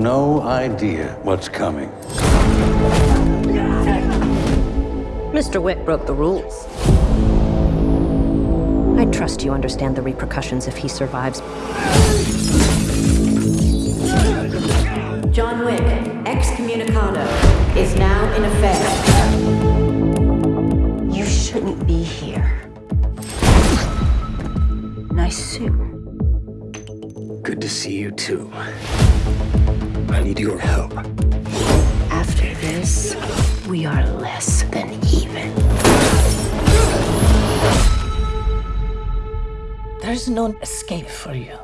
no idea what's coming. Mr. Wick broke the rules. I trust you understand the repercussions if he survives. John Wick, excommunicado, is now in effect. You shouldn't be here. Nice suit. Good to see you too. I need your help. After this, we are less than even. There's no escape for you.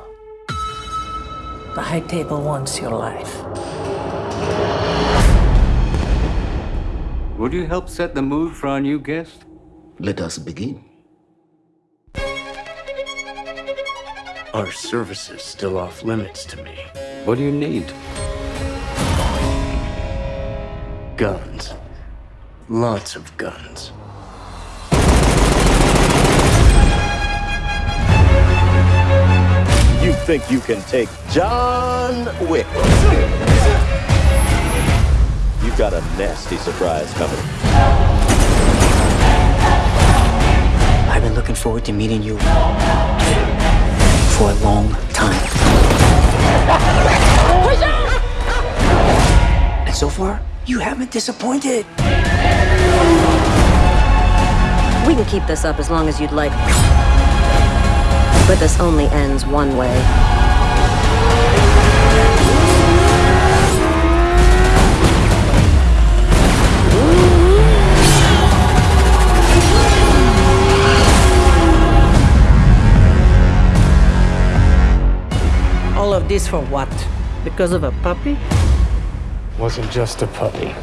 The High Table wants your life. Would you help set the mood for our new guest? Let us begin. Our services still off limits to me. What do you need? Guns. Lots of guns. You think you can take John Wick? You've got a nasty surprise coming. I've been looking forward to meeting you for a long time. And so far, you haven't disappointed. We can keep this up as long as you'd like. But this only ends one way. All of this for what? Because of a puppy? wasn't just a puppy.